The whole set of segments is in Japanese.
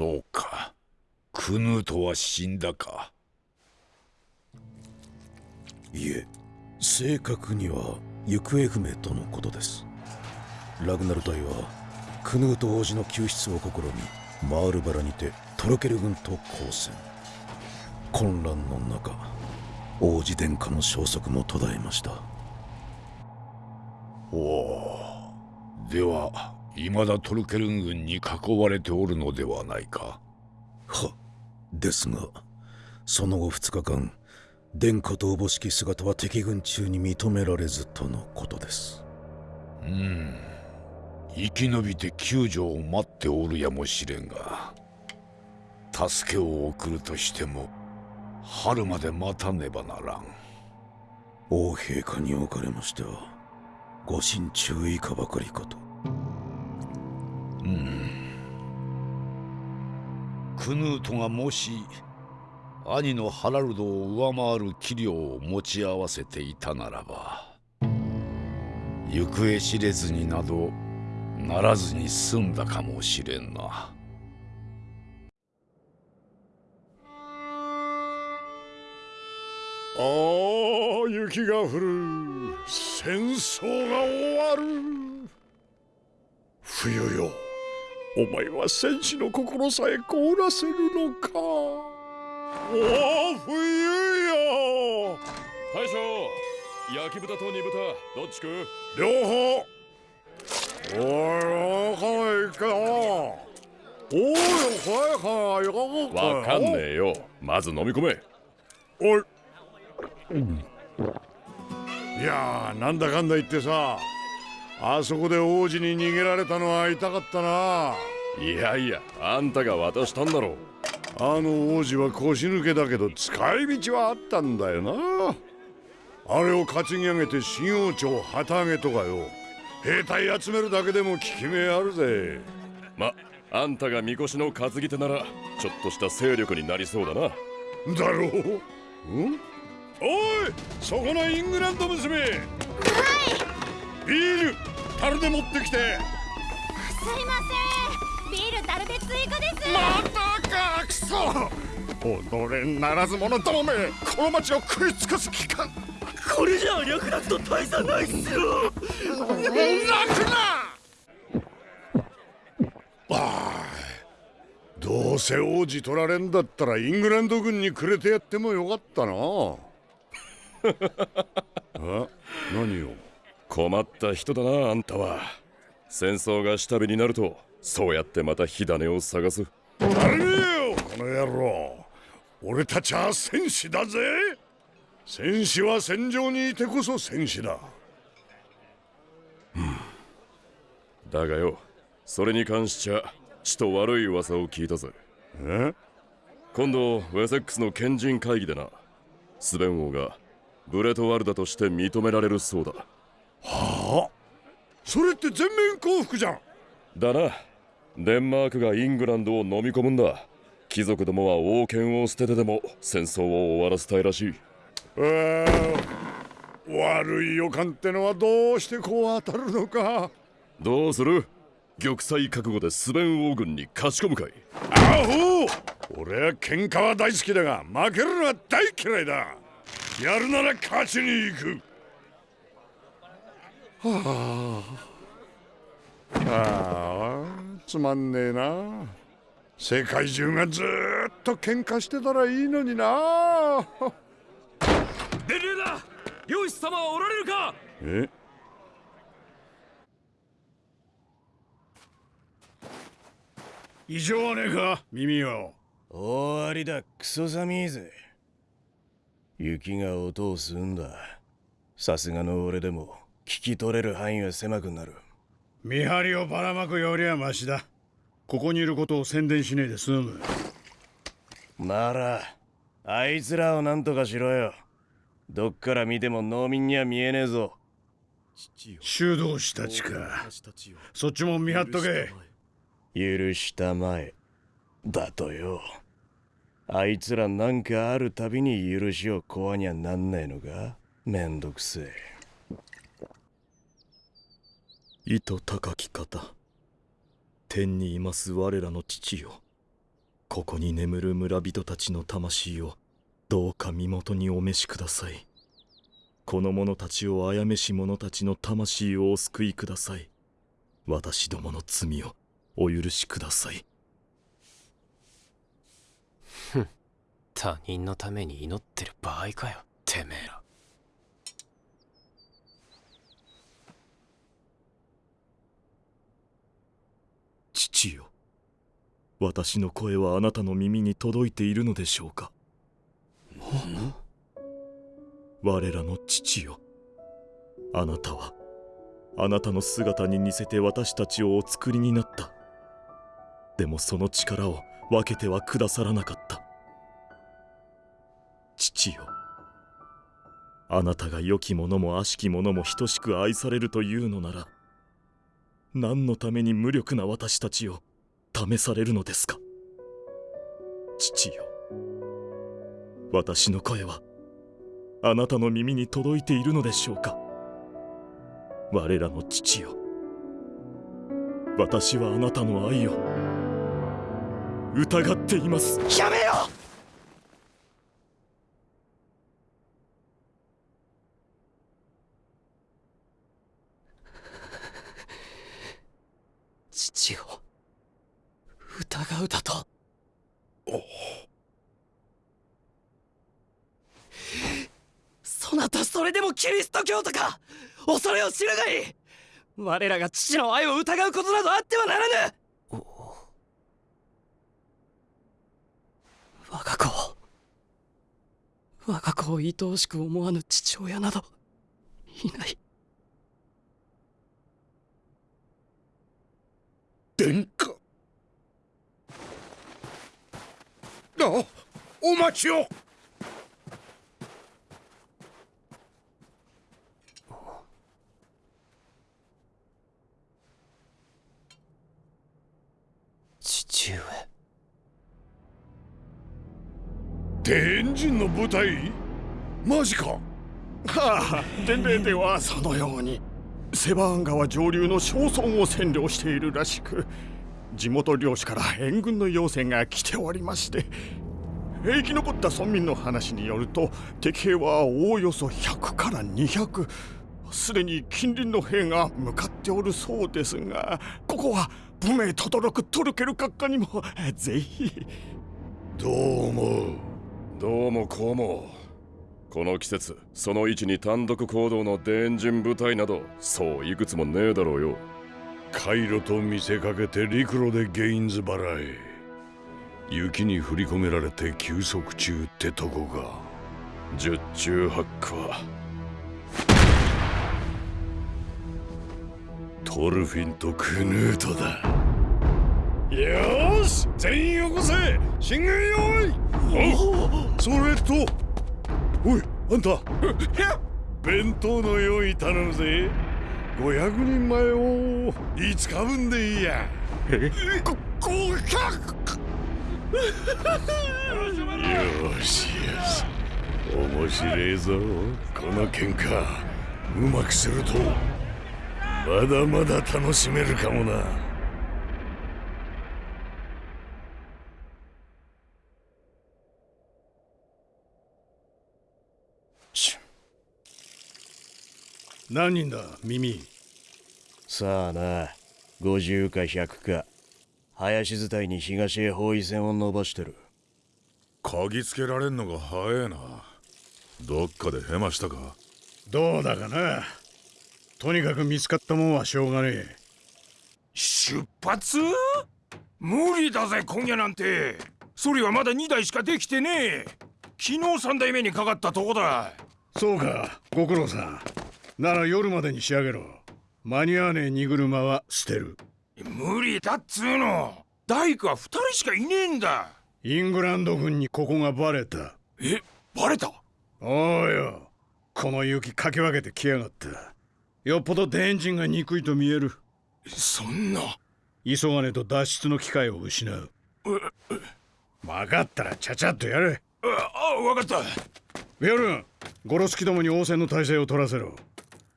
そうか。クヌートは死んだか。いえ正確には行方不明とのことです。ラグナル隊はクヌート王子の救出を試みマールバラにてトロケル軍と交戦。混乱の中王子殿下の消息も途絶えました。おおでは未だトルケルン軍に囲われておるのではないか。はですがその後2日間殿下とおぼしき姿は敵軍中に認められずとのことです。うん。生き延びて救助を待っておるやもしれんが助けを送るとしても春まで待たねばならん。王陛下におかれましてはご心中以下ばかりかとクヌートがもし兄のハラルドを上回る器量を持ち合わせていたならば行方知れずになどならずに済んだかもしれんな。ああ雪が降る。戦争が終わる。冬よ。お前は戦士の心さえ凍らせるのか。おお冬よ大将焼き豚と煮豚どっち食う？両方。おいわかいけどおいはいはいわかんねえよまず飲み込めおいいやなんだかんだ言ってさあそこで王子に逃げられたのは痛かったな。いやいやあんたが渡したんだろう。あの王子は腰抜けだけど使い道はあったんだよな。あれを担ぎ上げて新王朝旗揚げとかよ。兵隊集めるだけでも効き目あるぜ。まあんたがみこしの担ぎ手ならちょっとした勢力になりそうだな。だろう。うん？おいそこのイングランド娘。はい。ビール樽で持ってきて。すいません。ビール樽で追加です。またかくそ踊れならず者どもめこの町を食い尽くす気かこれじゃ略奪と大差ないっすよ。楽な。あどうせ王子取られんだったらイングランド軍にくれてやってもよかったな。あ何よ困った人だなあんたは。戦争が下火になるとそうやってまた火種を探す。よこの野郎。俺たちは戦士だぜ。戦士は戦場にいてこそ戦士だ。だがよそれに関しちゃちと悪い噂を聞いたぜ。え？今度ウェセックスの賢人会議でな。スベン王がブレトワルダとして認められるそうだはあ。それって全面降伏じゃん。だな。デンマークがイングランドを飲み込むんだ。貴族どもは王権を捨ててでも戦争を終わらせたいらしい。えー、悪い予感ってのはどうしてこう当たるのか。どうする？玉砕覚悟でスベン王軍に勝ち込むかい。アホ！俺は喧嘩は大好きだが負けるのは大嫌いだ。やるなら勝ちに行くはあはあつまんねえな。世界中がずっと喧嘩してたらいいのにな。伝令だ。漁師様はおられるか。え？異常はねえか耳よ終わりだ。クソ寒いぜ。雪が音を吸うんだ。さすがの俺でも聞き取れる範囲は狭くなる。見張りをばらまくよりはマシだ。ここにいることを宣伝しねえで済む。ならあいつらを何とかしろよ。どっから見ても農民には見えねえぞ。修道士たちか。そっちも見張っとけ。許したまえ。だとよ。あいつらなんかあるたびに許しをこわにゃなんないのかめんどくせえ意図高き方。天にいます我らの父よ。ここに眠る村人たちの魂をどうか身元にお召しください。この者たちを殺めし者たちの魂をお救いください。私どもの罪をお許しください。他人のために祈ってる場合かよてめえら父よ私の声はあなたの耳に届いているのでしょうか？我らの父よ。あなたはあなたの姿に似せて私たちをお作りになった。でもその力を分けてはくださらなかった。父よ。あなたが良き者も悪しき者も等しく愛されるというのなら何のために無力な私たちを試されるのですか？父よ。私の声はあなたの耳に届いているのでしょうか？我らの父よ。私はあなたの愛を疑っています。やめよ！父を疑うだと。そなたそれでもキリスト教徒か。恐れを知るがいい。我らが父の愛を疑うことなどあってはならぬ。我が子を。我が子を愛おしく思わぬ父親など。いない。殿下。あお待ちを。父上。天神の部隊マジか。はあ伝令ではそのようにセバーン川上流の庄村を占領しているらしく地元漁師から援軍の要請が来ておりまして生き残った村民の話によると敵兵はおおよそ100から200すでに近隣の兵が向かっておるそうですがここは不明とどろくトルケル閣下にもぜひ。どう思う？どうもこうも。この季節その位置に単独行動のデンジン部隊などそういくつもねえだろうよ。回路と見せかけて陸路でゲインズ払い。雪に振り込められて休息中ってとこか十中八九は。トルフィンとクヌートだ。よーし全員よこせ。進軍用意おそれと。おいあんた。弁当の用意頼むぜ500人前を5日分でいいや。こ合格よしよし。面白いぞ。この喧嘩うまくするとまだまだ楽しめるかもな。何人だ耳。さあな50か100か。林伝いに東へ包囲線を伸ばしてる。嗅ぎつけられんのが早えな。どっかでヘマしたか。どうだかな。とにかく見つかったもんはしょうがねえ。出発？無理だぜ今夜なんて。ソリはまだ2台しかできてねえ。昨日3台目にかかったとこだ。そうかご苦労さんなら夜までに仕上げろ。間に合わねえ荷車は捨てる。無理だっつうの。大工は2人しかいねえんだ。イングランド軍にここがバレた。えバレた？おうよ。この雪かき分けてきやがった。よっぽど電人が憎いと見える。そんな。急がねえと脱出の機会を失う。分かったらちゃちゃっとやれ。ああ分かった。ビョルンゴロスキどもに応戦の体制を取らせろ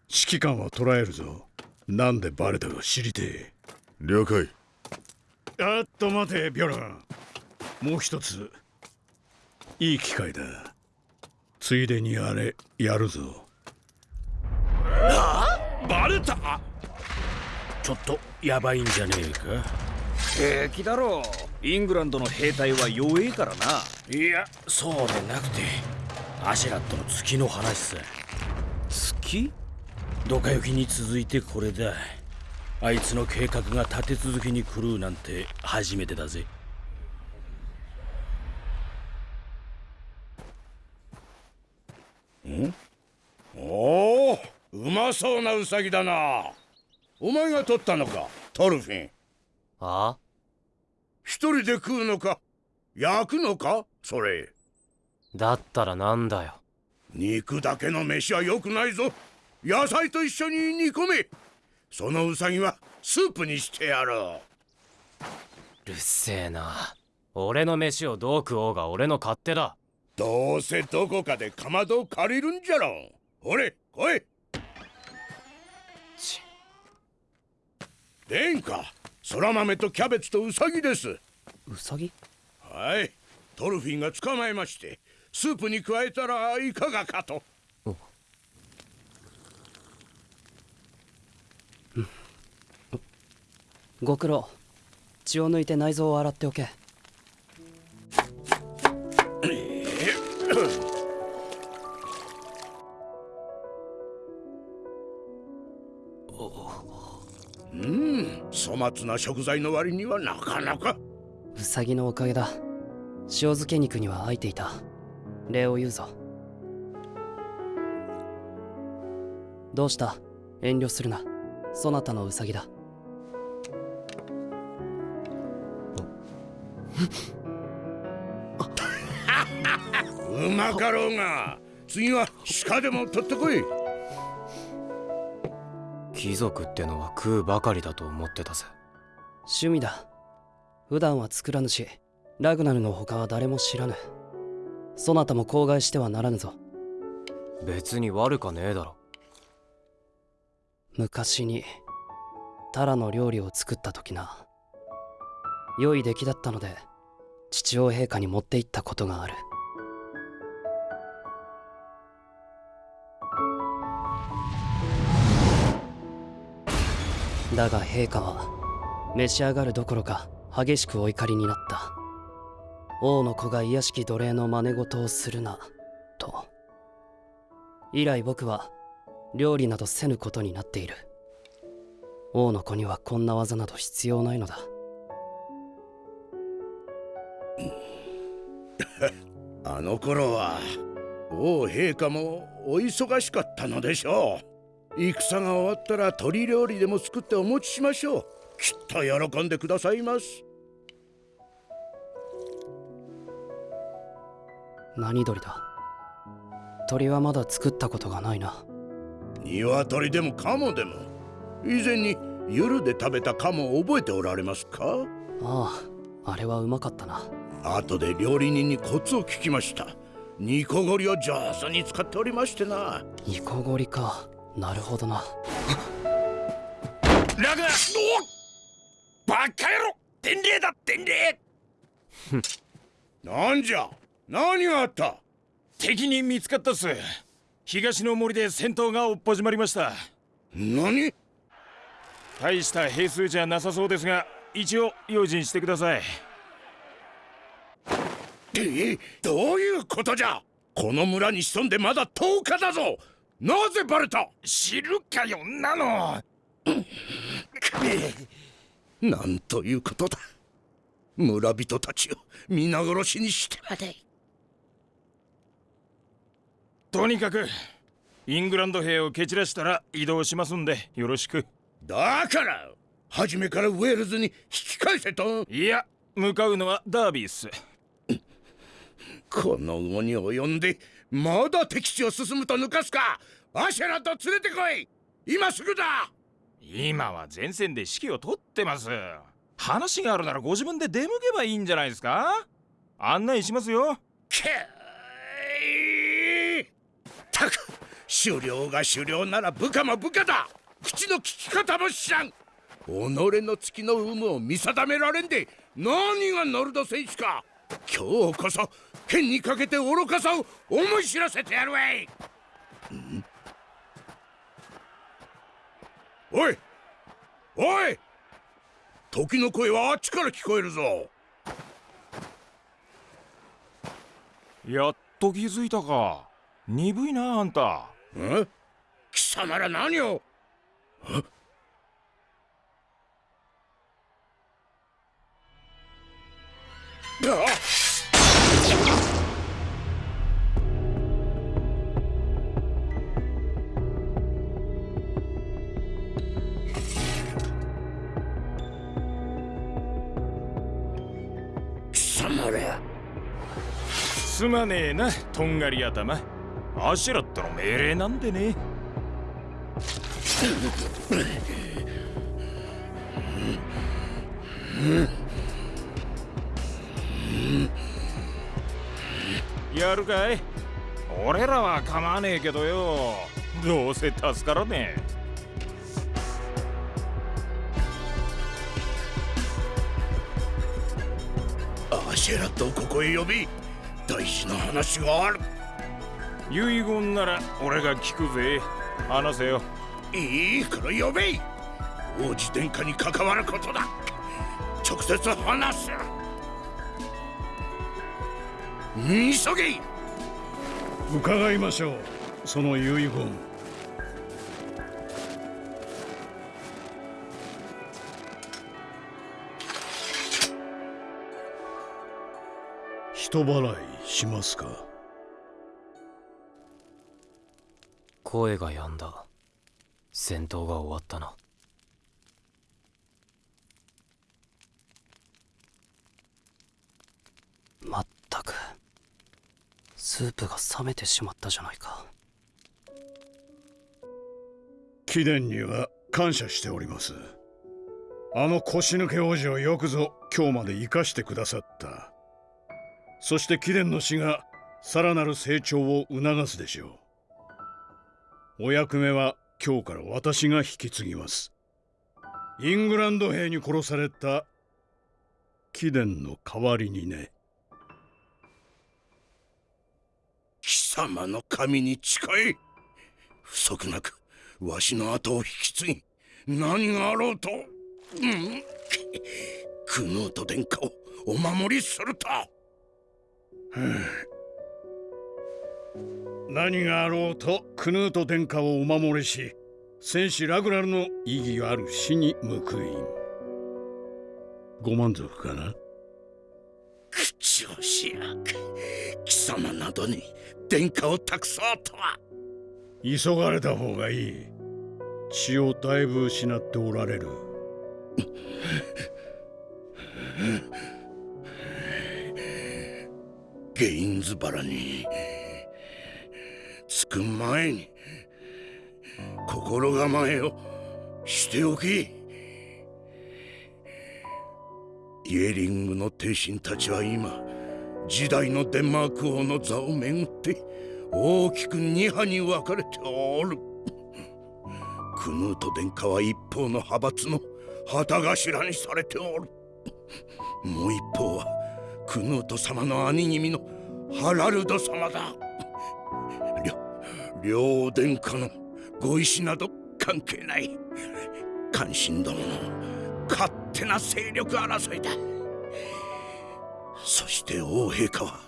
指揮官は捕らえるぞ。なんでバレたか知りてえ。了解。あっと待てビョルン。もう一つ。いい機会だ。ついでにあれやるぞ。バレた？ちょっとヤバいんじゃねえか？平気だろ。うイングランドの兵隊は弱えからな。いやそうでなくて。アシェラットの月の話さ。月？ドカ雪に続いてこれだ。あいつの計画が立て続けに狂うなんて初めてだぜ。ん？おおうまそうなウサギだな。お前が取ったのかトルフィン。ああ？一人で食うのか焼くのかそれ。だったらなんだよ。肉だけの飯は良くないぞ野菜と一緒に煮込め。そのウサギはスープにしてやろう。るせえな。俺の飯をどう食おうが俺の勝手だ。どうせどこかでかまどを借りるんじゃろほれ来い。殿下そら豆とキャベツとウサギです。ウサギ？はい。トルフィンが捕まえましてスープに加えたらいかがかとご苦労。血を抜いて内臓を洗っておけ。うん。粗末な食材の割にはなかなか。ウサギのおかげだ。塩漬け肉には空いていた。礼を言うぞ。どうした？遠慮するな。そなたのウサギだうまかろうが次は鹿でも取ってこい。貴族ってのは食うばかりだと思ってたぜ。趣味だ。普段は作らぬしラグナルの他は誰も知らぬ。そなたも口外してはならぬぞ。別に悪かねえだろ。昔にタラの料理を作った時な良い出来だったので父王陛下に持って行ったことがある。だが陛下は召し上がるどころか激しくお怒りになった。王の子が卑しき奴隷の真似事をするなと。以来僕は料理などせぬことになっている。王の子にはこんな技など必要ないのだ。あの頃は王陛下もお忙しかったのでしょう。戦が終わったら鶏料理でも作ってお持ちしましょう。きっと喜んでくださいます。何鳥だ？鳥はまだ作ったことがないな。鶏でもカモでも。以前に夜で食べたカモを覚えておられますか？あああれはうまかったな後で料理人にコツを聞きました。煮こごりを上手に使っておりましてな。煮こごりか。なるほどな。ラグナおバカ野郎。伝令だ伝令。なんじゃ？何があった？敵に見つかったっす。東の森で戦闘がおっ始まりました。何？大した兵数じゃなさそうですが一応用心してくださいえ どういうことじゃ？この村に潜んでまだ10日だぞ！なぜバレた？知るかよんなの。なんということだ！村人たちを皆殺しにして。までとにかくイングランド兵を蹴散らしたら移動しますんでよろしく。だから初めからウェールズに引き返せと。いや向かうのはダービーっすこの魚に及んでまだ敵地を進むと抜かすか。アシェラと連れてこい。今すぐだ。今は前線で指揮を取ってます。話があるならご自分で出向けばいいんじゃないですか。案内しますよ。けーたく狩猟が狩猟なら部下も部下だ。口の利き方も知らん。己の月の有無を見定められんで何がノルド戦士か。今日こそ剣にかけて愚かさを思い知らせてやるわい。おい。おい。時の声はあっちから聞こえるぞ。やっと気づいたか。鈍いなあんた。え？貴様ら何を？貴すまねえなとんがり頭。アシュラットの命令なんでね。やるかい。俺らは構わねえけどよ。どうせ助からねえ。アシェラットをここへ呼び。大事な話がある。遺言なら俺が聞くぜ。話せよ。いいから呼べ。王子殿下に関わることだ。直接話す。急げ。伺いましょう。その遺言人払いしますか？声が止んだ。戦闘が終わったな。まったくスープが冷めてしまったじゃないか。貴殿には感謝しております。あの腰抜け王子をよくぞ今日まで生かしてくださったそして貴殿の死がさらなる成長を促すでしょう。お役目は今日から私が引き継ぎます。イングランド兵に殺された貴殿の代わりにね。貴様の神に誓い。不足なくわしの後を引き継ぎ何があろうと、うん、クヌート殿下をお守りすると。何があろうとクヌート殿下をお守りし戦士ラグラルの意義ある死に報いん。ご満足かな？口をしや貴様などに殿下を託そうとは。急がれた方がいい。血をだいぶ失っておられるゲインズ原に着く前に心構えをしておきイエリングの帝臣たちは今時代のデンマーク王の座をめぐって大きく二派に分かれておる。クヌート殿下は一方の派閥の旗頭にされておる。もう一方はクヌート様の兄君のハラルド様だ。両両殿下のご意志など関係ない。関心どもの勝手な勢力争いだ。そして王陛下は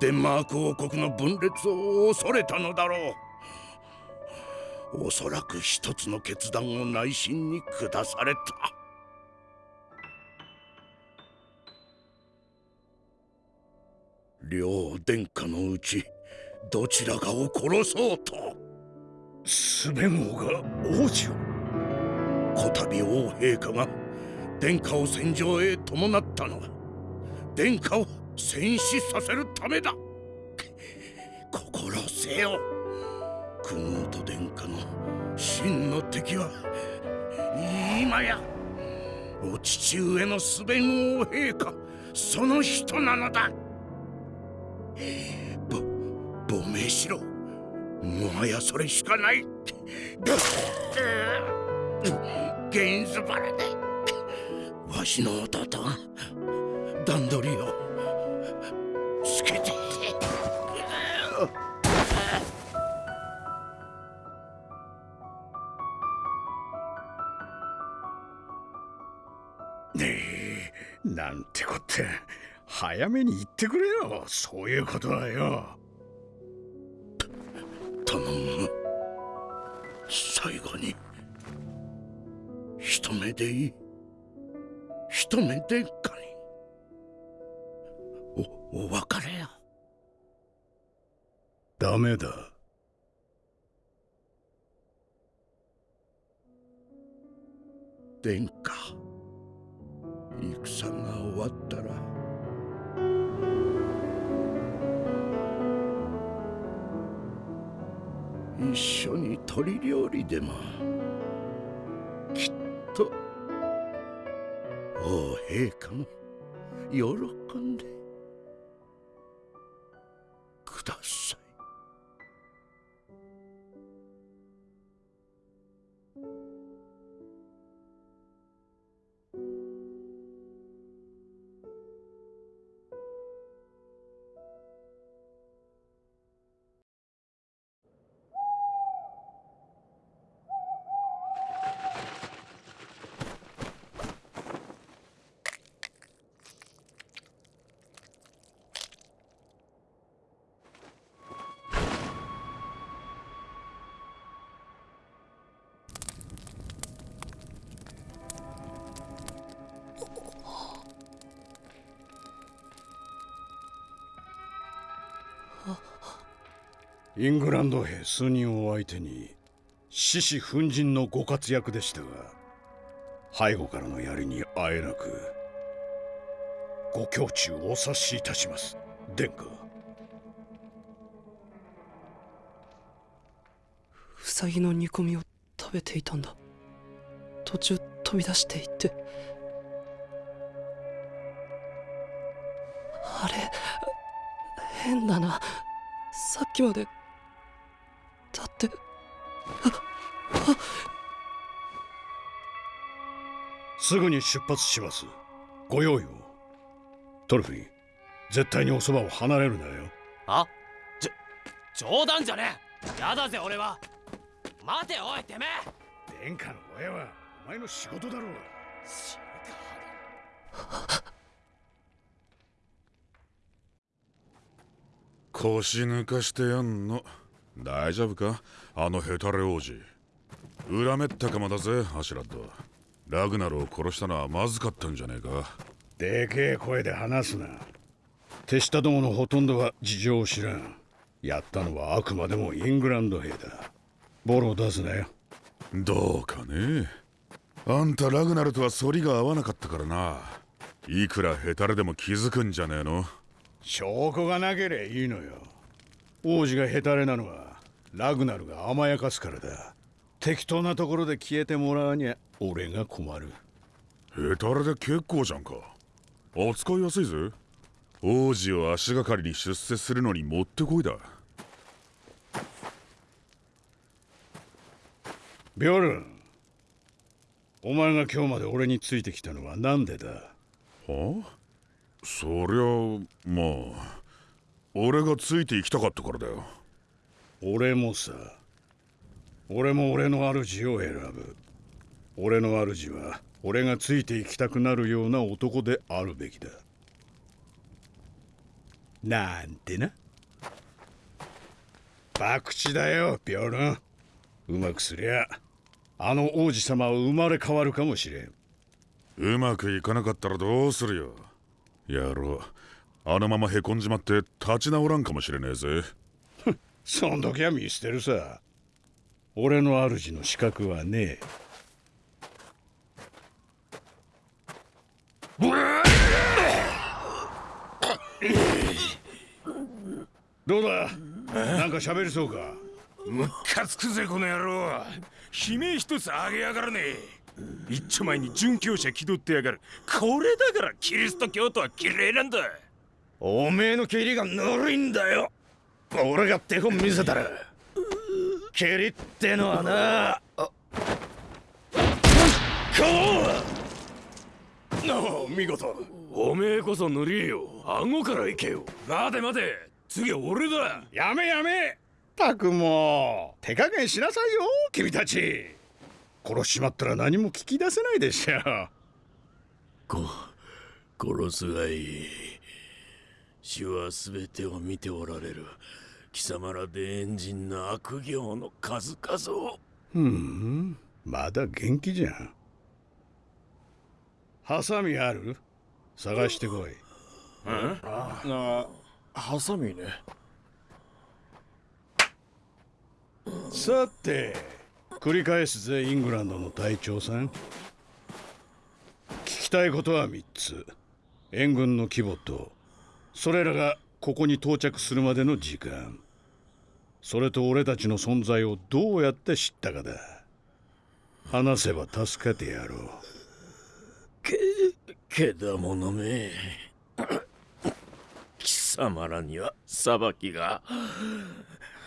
デンマーク王国の分裂を恐れたのだろう。おそらく一つの決断を内心に下された。両殿下のうちどちらかを殺そうと。スベン王が王子を。こたび王陛下が殿下を戦場へ伴ったのは殿下を戦死させるためだ。心せよ。クヌート殿下の真の敵は今やお父上のスベン王陛下その人なのだ。ぼ亡命しろ。もはやそれしかない。ゲンズバラだわしの弟段取りをつけて。ねえなんてこった。早めに言ってくれよ。そういうことはよ。頼む。最後に。一目でいい。一目でかいおお別れや。ダメだ。殿下。戦が終わったら一緒に鶏料理でも。きっと王陛下も喜んで。イングランド兵数人を相手に獅子奮陣のご活躍でしたが背後からの槍にあえなくご胸中お察しいたします。殿下。ウサギの煮込みを食べていたんだ。途中飛び出していって。あれ変だな。さっきまでって。すぐに出発します。ご用意を。トルフィン絶対におそばを離れるなよ。あじょ冗談じゃねえ。やだぜ俺は。待ておいてめえ。殿下の親はお前の仕事だろう。腰抜かしてやんの大丈夫か？あのヘタレ王子。恨めったかまだぜアシュラッド。ラグナルを殺したのはまずかったんじゃねえか。でけえ声で話すな。手下どものほとんどは事情を知らん。やったのはあくまでもイングランド兵だ。ボロを出すなよ。どうかね。あんたラグナルとは反りが合わなかったからな。いくらヘタレでも気づくんじゃねえの。証拠がなければいいのよ。王子がヘタレなのはラグナルが甘やかすからだ。適当なところで消えてもらわにゃ俺が困る。ヘタレで結構じゃんか。扱いやすいぜ。王子を足がかりに出世するのにもってこいだ。ビョルンお前が今日まで俺についてきたのは何でだ？は？あそりゃまあ俺がついて行きたかったからだよ俺もさ俺も俺の主を選ぶ。俺の主は俺がついて行きたくなるような男であるべきだ。なんてな。博打だよビョルン。うまくすりゃあの王子様は生まれ変わるかもしれん。うまくいかなかったらどうするよ。やろう。あのままへこんじまって立ち直らんかもしれねえぜ。そん時は見捨てるさ。俺の主の資格はねどうだ？なんか喋りそうか？むっかつくぜこの野郎。悲鳴一つあげやがらね。え一丁前に殉教者気取ってやがる。これだからキリスト教徒は綺麗なんだ。おめえの蹴りがぬるいんだよ俺が手本見せたら蹴りってのはな。こうなあ見事。おめえこそ塗りよ。顎から行けよ。待て待て。次は俺だ。やめやめ。たくもう手加減しなさいよ君たち。殺しちまったら何も聞き出せないでしょこ殺すがいい死は全てを見ておられる。貴様らでエンジンの悪行の数々を。ふんまだ元気じゃん。ハサミある？探してこい。あハサミね。さて繰り返すぜイングランドの隊長さん。聞きたいことは3つ。援軍の規模とそれらがここに到着するまでの時間。それと俺たちの存在をどうやって知ったかだ。話せば助けてやろう。けけだものめ。貴様らには裁きが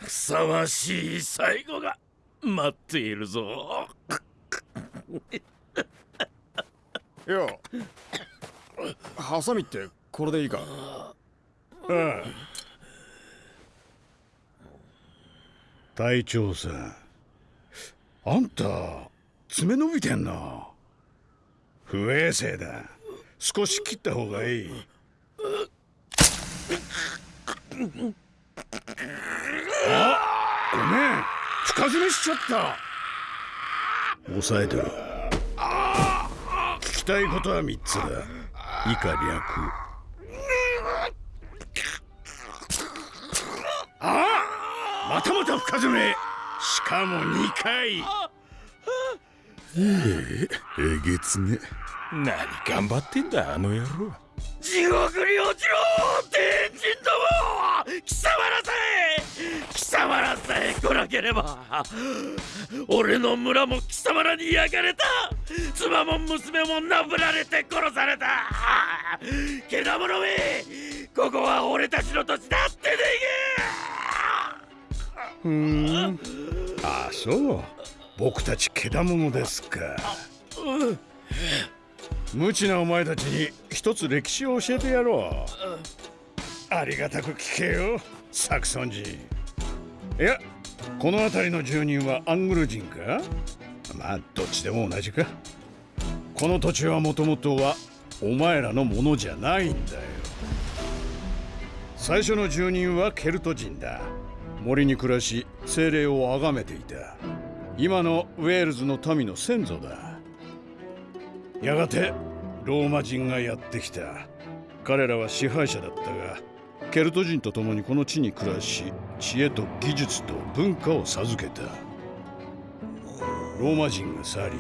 ふさわしい最後が待っているぞ。いやハサミってこれでいいか？隊長さん。あんた爪伸びてんな。不衛生だ。少し切った方がいい。あごめん。深爪しちゃった。抑えてろ聞きたいことは3つだ。以下略ああまたまた深爪。しかも2回。ええげつね。何頑張ってんだあの野郎。地獄に落ちろ天神ども貴様らさえ貴様らさえ来なければ。俺の村も貴様らに焼かれた。妻も娘もなぶられて殺された。けだものめ。ここは俺たちの土地だってでふーん。ああそう。僕たちけだものですか。無知なお前たちに一つ歴史を教えてやろう。ありがたく聞けよサクソン人いやこの辺りの住人はアングル人か？まあどっちでも同じか。この土地はもともとはお前らのものじゃないんだよ。最初の住人はケルト人だ。森に暮らし精霊を崇めていた。今のウェールズの民の先祖だ。やがてローマ人がやってきた。彼らは支配者だったがケルト人と共にこの地に暮らし知恵と技術と文化を授けた。ローマ人が去り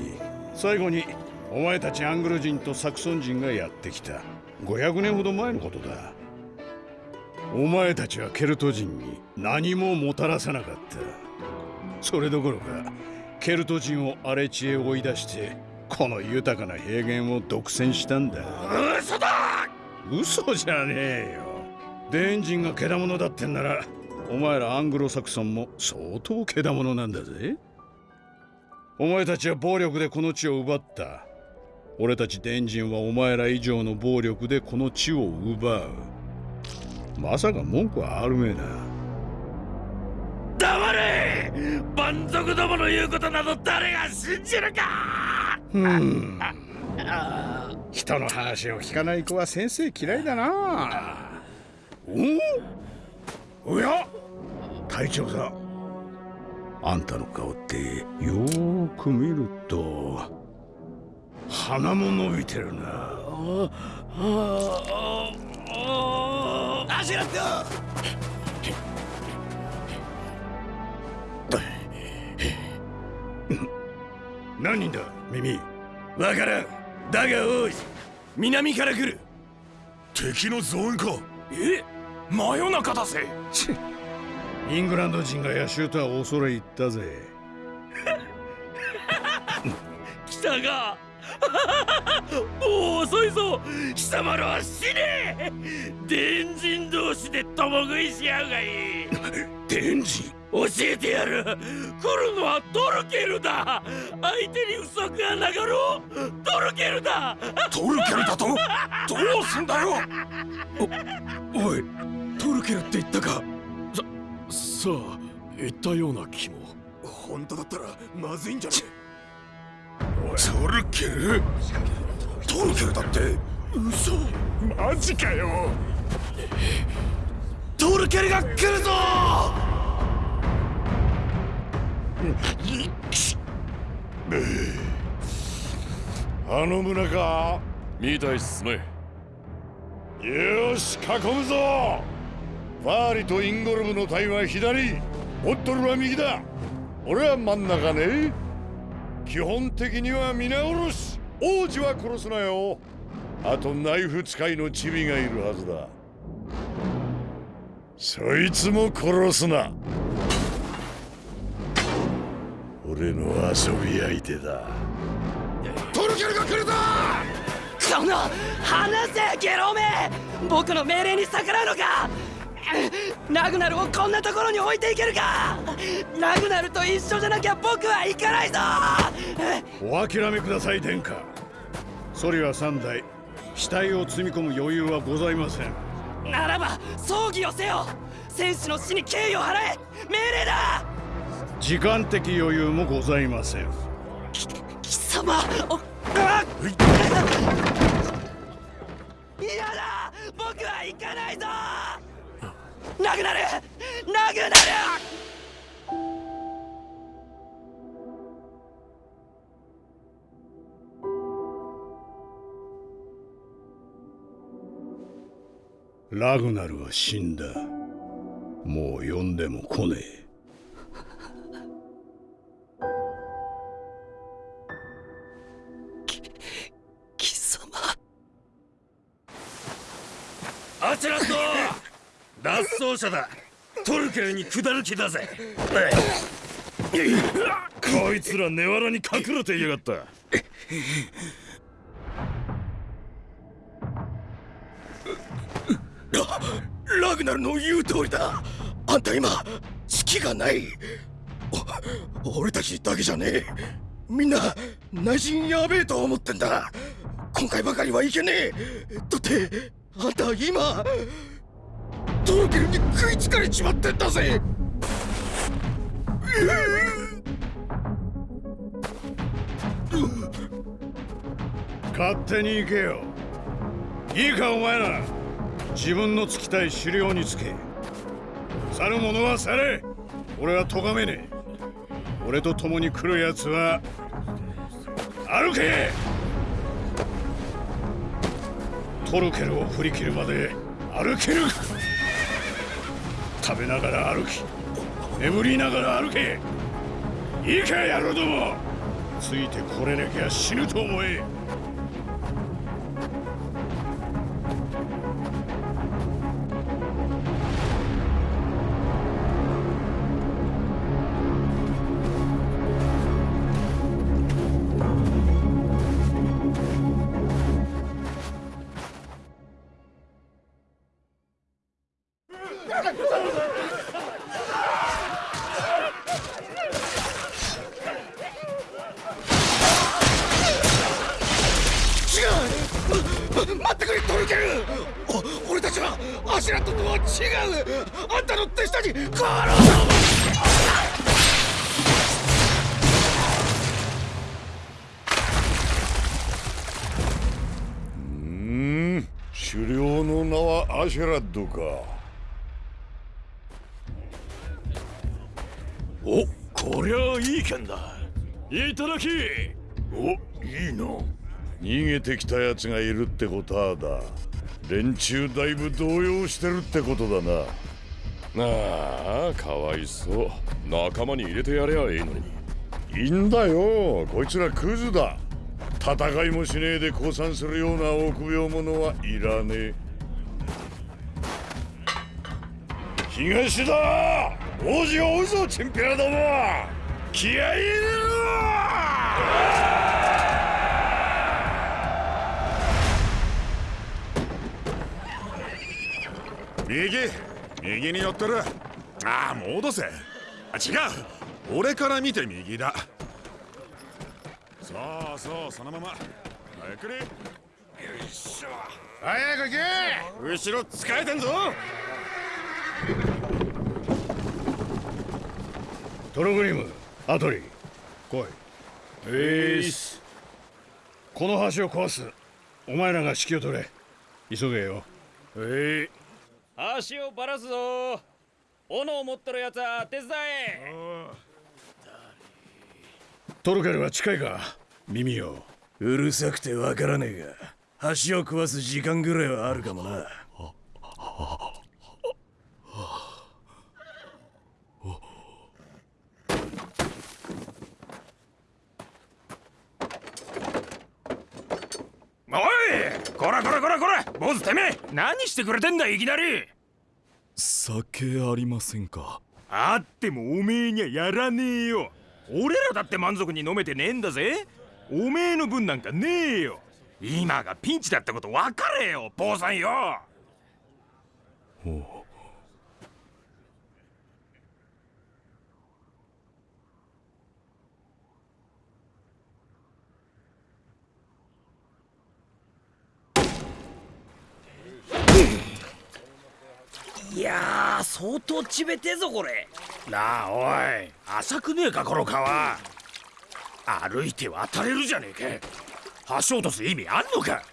最後にお前たちアングル人とサクソン人がやってきた。500年ほど前のことだ。お前たちはケルト人に何ももたらさなかった。それどころかケルト人を荒れ地へ追い出してこの豊かな平原を独占したんだ。嘘だ！嘘じゃねえよ。デンジンがけだものだってんならお前らアングロサクソンも相当けだものなんだぜ。お前たちは暴力でこの地を奪った。俺たちデンジンはお前ら以上の暴力でこの地を奪うまさか文句はあるめえな黙れ！蛮族どもの言うことなど誰が信じるか！うん。人の話を聞かない子は先生嫌いだな。おおや？隊長さん。あんたの顔ってよーく見ると鼻も伸びてるな。アシュラッ何人だ耳？わからん。だがおい南から来る。敵の増援か。え？真夜中だぜ。イングランド人が野衆とは恐れ入ったぜ。来たがもう遅いぞ貴様らは死ね。伝人同士で共食いし合うがいい。伝人？教えてやる。来るのはトルケルだ。相手に不足がなかろう。トルケルだ。トルケルだと？どうすんだよ。おおいトルケルって言ったか？ささあ言ったような気も。本当だったらまずいんじゃねえトルケルトルケルだって嘘マジかよトルケルが来るぞあの村かみたいっすねよし囲むぞファーリとインゴルブの隊は左オットルは右だ俺は真ん中ね基本的には皆殺し。王子は殺すなよ。あとナイフ使いのチビがいるはずだ。そいつも殺すな。俺の遊び相手だ。トルケルが来るぞ！この離せゲロめ！僕の命令に逆らうのかラグナルをこんなところに置いていけるか？ラグナルと一緒じゃなきゃ僕は行かないぞ！お諦めください殿下。ソリは3台死体を積み込む余裕はございません。ならば葬儀をせよ！戦士の死に敬意を払え！命令だ！時間的余裕もございません。貴様おあ嫌だ！僕は行かないぞなくなるなくなるラグナルは死んだ。もう呼んでも来ねえ。脱走者だ。トルケルに下る気だぜ。こいつら根わらに隠れていやがった。ラグナルの言う通りだ。あんた今隙がない。お俺たちだけじゃねえ。みんな内心やべえと思ってんだ。今回ばかりはいけねえ。だってあんた今トルケルに食いつかれちまってんだぜ。勝手に行けよ。いいかお前ら。自分のつきたい狩猟につけ。去る者は去れ。俺は咎めねえ。俺と共に来るやつは歩け。トルケルを振り切るまで歩けるか。食べながら歩き眠りながら歩け。いいか野郎ども。ついてこれなきゃ死ぬと思え。か。おこりゃいい剣だ。いただき。おいいな。逃げてきたやつがいるってことはだ。連中だいぶ動揺してるってことだな。ああかわいそう。仲間に入れてやればいいのに。いいんだよ。こいつらクズだ。戦いもしねえで降参するような臆病者はいらねえ。東だ。王子を追うぞチンピラども。気合い入れろ。右右に寄ってる。ああ戻せ。あ違う。俺から見て右だ。そうそうそのまま。ゆっくりよいしょ。早く行け。後ろ使えてんぞ。トログリムアトリ来い。えすこの橋を壊すお前らが指揮を取れ。急げよ。え足をばらすぞ。斧を持っとるやつは手伝え。トルケルは近いか？耳ようるさくてわからねえが橋を食わす時間ぐらいはあるかもなおいこらこらこらこら坊主てめえ何してくれてんだいきなり。酒ありませんか？あってもおめえにはやらねえよ。俺らだって満足に飲めてねえんだぜ。おめえの分なんかねえよ。今がピンチだってこと分かれよ坊さんよ。おういやー相当ちべてえぞこれ。なあおい。浅くねえかこの川。歩いて渡れるじゃねえか。橋落とす意味あんのか。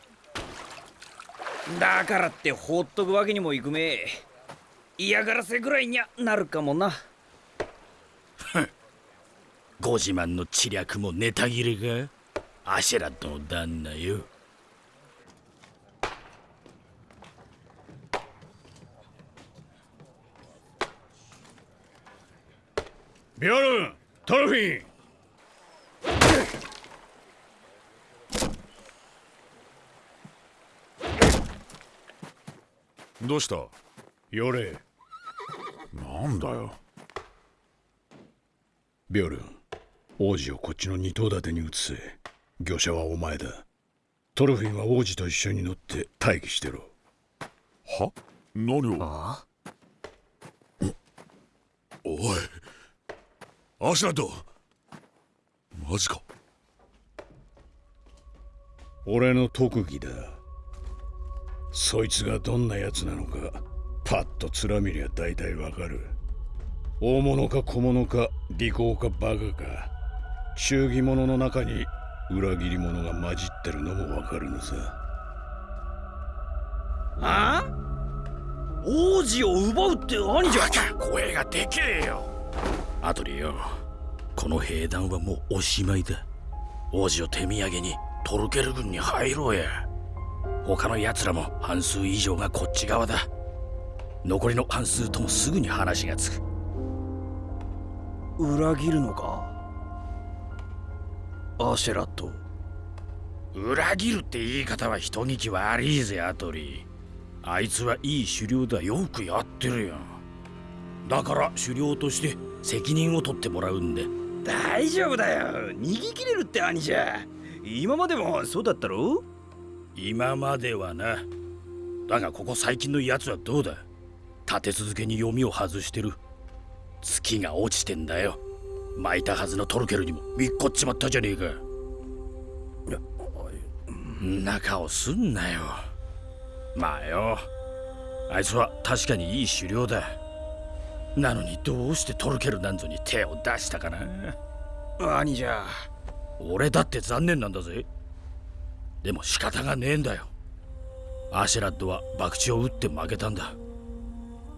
だからって放っとくわけにもいくめえ。嫌がらせぐらいにゃなるかもな。ご自慢の知略もネタ切れか？アシェラットの旦那よビオルントロフィンどうした？よれ。なんだよ。ビオルン王子をこっちの二頭立てに移せ。御者はお前だ。トロフィンは王子と一緒に乗って待機してろ。は？何を？あ？おいアシュラッドマジか。俺の特技だ。そいつがどんな奴なのかパッと面見りゃ大体わかる。大物か小物か利口かバカか忠義者の中に裏切り者が混じってるのもわかるのさ。あ？王子を奪うって何じゃ。声がでけえよアトリよ。この兵団はもうおしまいだ。王子を手土産にトルケル軍に入ろうや。他の奴らも半数以上がこっち側だ。残りの半数ともすぐに話がつく。裏切るのか？アシェラット。裏切るって言い方は人聞き悪いぜアトリあいつはいい狩猟だ。よくやってるよ。だから狩猟として責任を取ってもらうんで。大丈夫だよ。逃げ切れるって兄じゃ今までもそうだったろ？今まではな。だがここ最近のやつはどうだ？立て続けに読みを外してる。月が落ちてんだよ。巻いたはずのトルケルにも。みっこっちまったじゃねえか。な顔すんなよ。まあよ。あいつは確かにいい狩猟だなのにどうしてトルケルなんぞに手を出したかな？兄じゃ俺だって残念なんだぜ。でも仕方がねえんだよ。アシェラッドは博打を打って負けたんだ。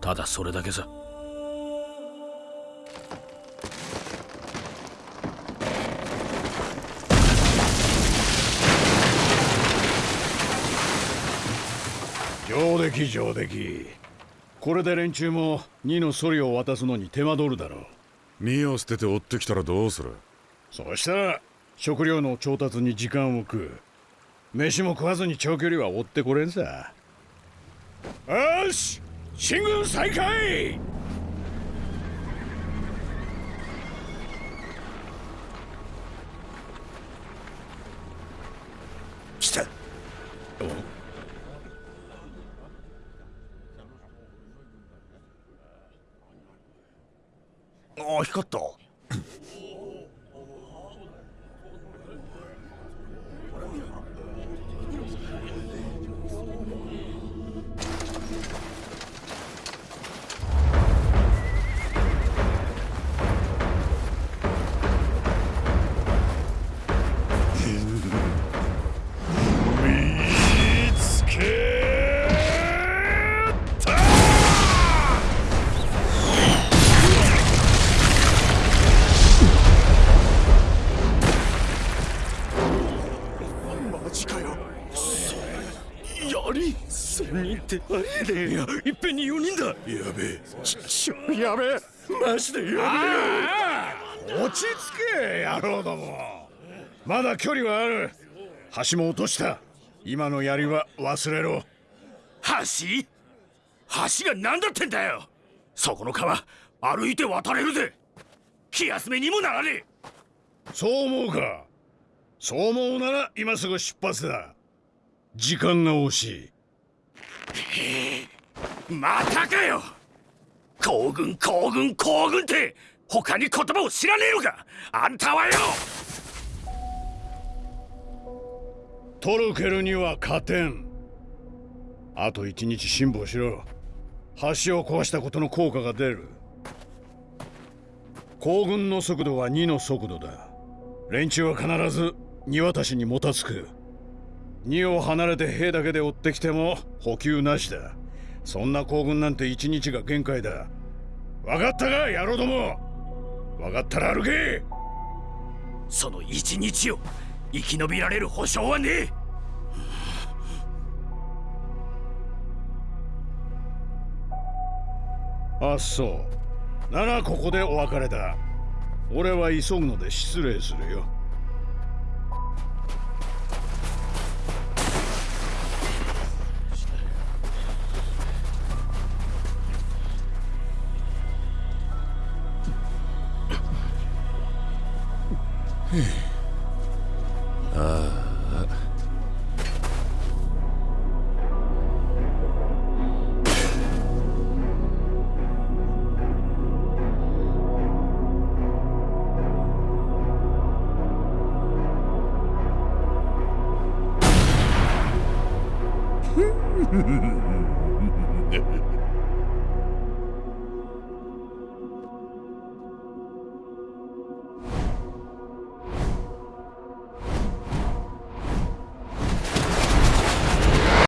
ただそれだけさ。上出来上出来これで連中も2のソリを渡すのに手間取るだろう。身を捨てて追ってきたらどうする？そうしたら食料の調達に時間を食う。飯も食わずに長距離は追ってこれんさ。よし！進軍再開ああ光った。人ってありえねえやいっぺんに4人だ。やべえ。ちちょやべえ。マジでやべえ落ち着け野郎ども。まだ距離はある。橋も落とした。今の槍は忘れろ。橋？橋が何だってんだよ。そこの川歩いて渡れるぜ。気休めにもならねえ。そう思うか。そう思うなら今すぐ出発だ。時間が惜しいまたかよ。行軍行軍行軍って他に言葉を知らねえのか。あんたはよ。トルケルには勝てん。あと一日辛抱しろ。橋を壊したことの効果が出る。行軍の速度は2の速度だ。連中は必ず荷渡しにもたつく。2を離れて兵だけで追ってきても補給なしだ。そんな行軍なんて1日が限界だ。分かったか野郎ども。分かったら歩け。その1日を生き延びられる保証はねえ。あそう。ならここでお別れだ。俺は急ぐので失礼するよ